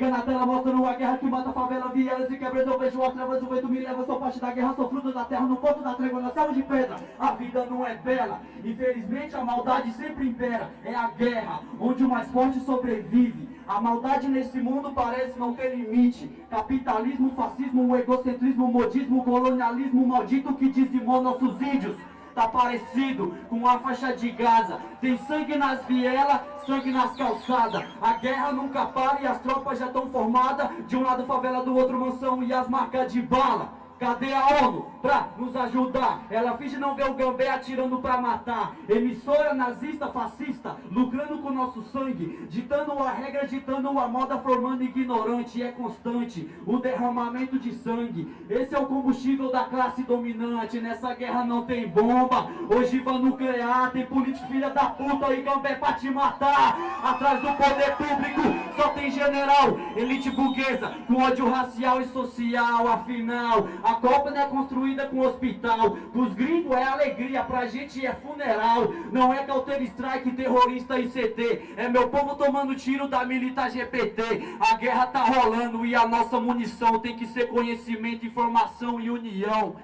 liga na tela mostrando a guerra que mata favela, vielas e quebras. Eu vejo as trevas, o vento me leva, sou parte da guerra, sou fruto da terra, no ponto da trégua, na selva de pedra. A vida não é bela, infelizmente a maldade sempre impera. É a guerra, onde o mais forte sobrevive. A maldade nesse mundo parece não ter limite. Capitalismo, fascismo, egocentrismo, modismo, colonialismo maldito que dizimou nossos índios. Tá parecido com a faixa de Gaza Tem sangue nas vielas, sangue nas calçadas A guerra nunca para e as tropas já estão formadas De um lado favela, do outro mansão e as marcas de bala Cadê a ONU pra nos ajudar? Ela finge não ver o Gambé atirando pra matar. Emissora nazista, fascista, lucrando com nosso sangue. Ditando a regra, ditando a moda, formando ignorante. E é constante o derramamento de sangue. Esse é o combustível da classe dominante. Nessa guerra não tem bomba, ogiva nuclear. Tem político filha da puta e Gambé pra te matar. Atrás do poder público só general, elite burguesa, com ódio racial e social. Afinal, a Copa não é construída com hospital. Pros gringos é alegria, pra gente é funeral. Não é counter strike, terrorista e CT. É meu povo tomando tiro da milita GPT. A guerra tá rolando e a nossa munição tem que ser conhecimento, informação e união.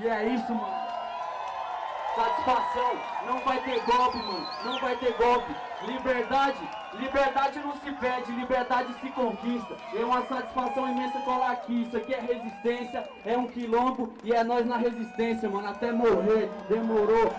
E é isso, mano. Satisfação, não vai ter golpe, mano. Não vai ter golpe. Liberdade, liberdade não se pede, liberdade se conquista. É uma satisfação imensa colar aqui. Isso aqui é resistência, é um quilombo e é nós na resistência, mano. Até morrer, demorou.